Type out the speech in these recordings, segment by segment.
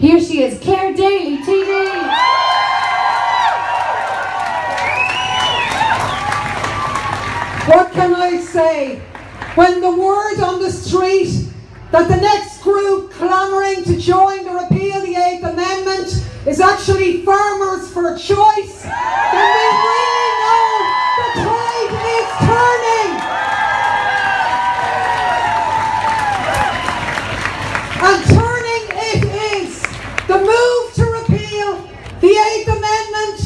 Here she is, Clare Daly, TD. What can I say? When the word on the street that the next group clamouring to join the repeal the Eighth Amendment is actually farmers for choice, then we really know the tide is turning. And turning it is. The move to repeal the Eighth Amendment,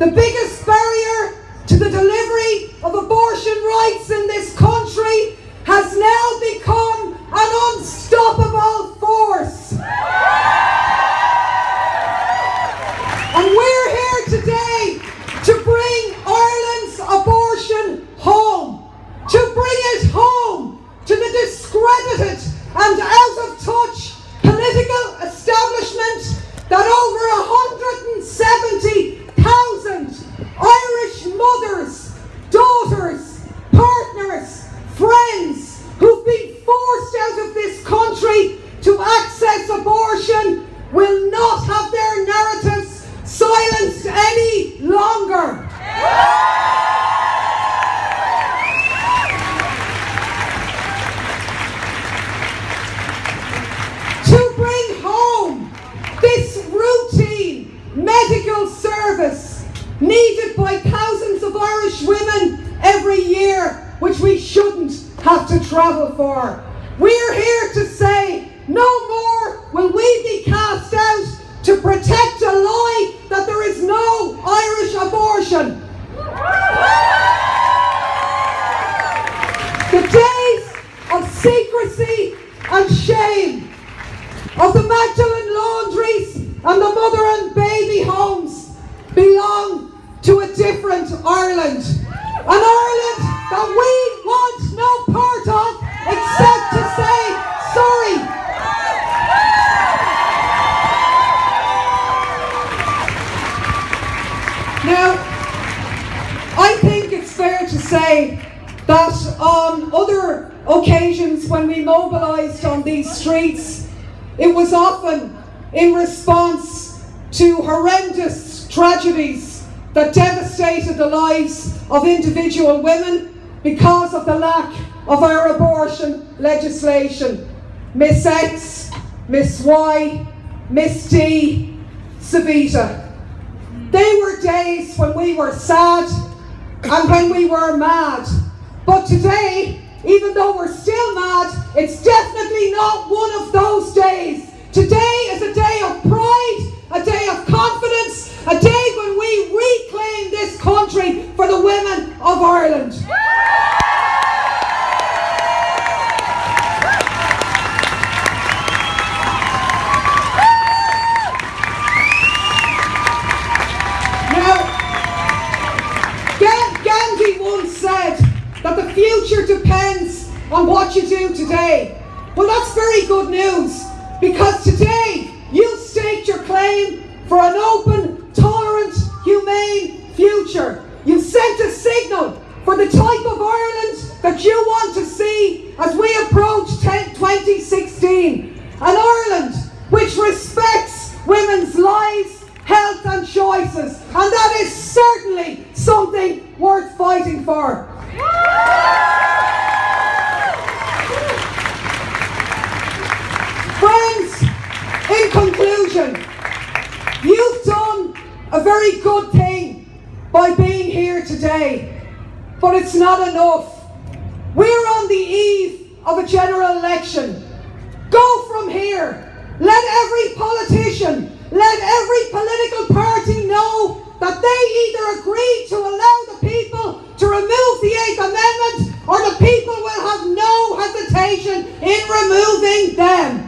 the biggest barrier to the delivery of abortion rights in this country, has now become an unstoppable force. And we're here today to bring Ireland's abortion home, to bring it home to the discredited and out of touch political establishment that over 170,000 Irish mothers, daughters, partners, friends who've been forced out of this country to access abortion will not have their narratives silenced any longer. to bring home this routine medical service needed by thousands women every year, which we shouldn't have to travel for. We're here to say no more will we be cast out to protect a lie that there is no Irish abortion. The days of secrecy and shame of the Magdalen laundries and the mother and baby homes belong to a different Ireland. An Ireland that we want no part of except to say sorry. Now, I think it's fair to say that on other occasions when we mobilised on these streets, it was often in response to horrendous tragedies that devastated the lives of individual women because of the lack of our abortion legislation. Miss X, Miss Y, Miss D, Savita. They were days when we were sad and when we were mad. But today, even though we're still mad, it's definitely not one of those days. Today is a day of pride, a day of on what you do today. Well, that's very good news because today you staked your claim for an open, tolerant, humane future. You sent a signal for the type of Ireland that you want to see as we approach 10 2016. An Ireland which respects women's lives, health and choices. And that is certainly something worth fighting for. A very good thing by being here today, but it's not enough. We're on the eve of a general election. Go from here. Let every politician, let every political party know that they either agree to allow the people to remove the Eighth Amendment or the people will have no hesitation in removing them.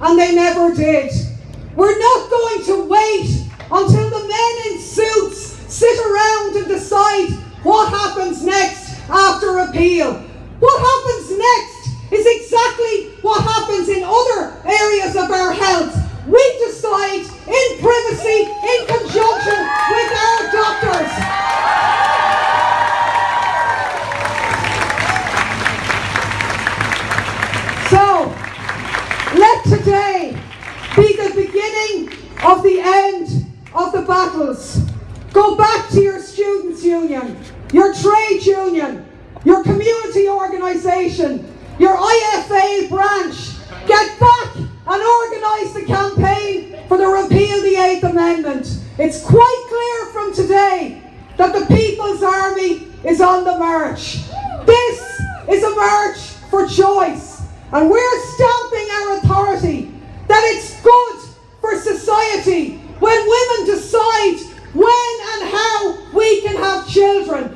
and they never did. We're not going to wait until the men in suits sit around and decide what happens next after appeal. What happens next is exactly what happens in other areas of our health. We decide in privacy, in conjunction with our doctors. Battles. Go back to your students' union, your trade union, your community organisation, your IFA branch. Get back and organise the campaign for the repeal of the Eighth Amendment. It's quite clear from today that the People's Army is on the march. This is a march for choice. And we're stamping our authority that it's good for society when women decide when and how we can have children.